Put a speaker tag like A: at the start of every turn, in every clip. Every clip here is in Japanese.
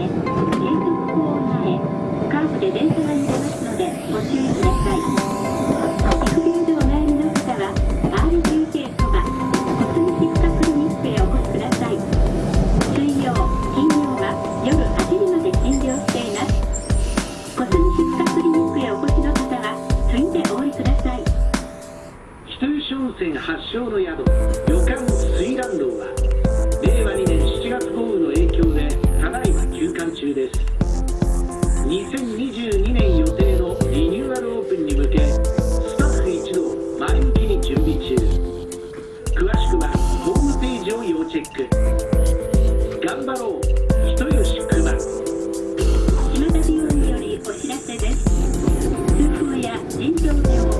A: へ隣接カーブで電車が揺れますのでご注意くださいでお悩みの方は RGK そばクリニックへお越しください水曜金曜は夜8時まで診療していますクリニックへお越しの方はいでおください
B: 発祥の宿。ジオ要チェック。頑張ろう。人吉熊。島
A: 田病院よりお知らせです。通報や腎臓病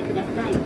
A: てください。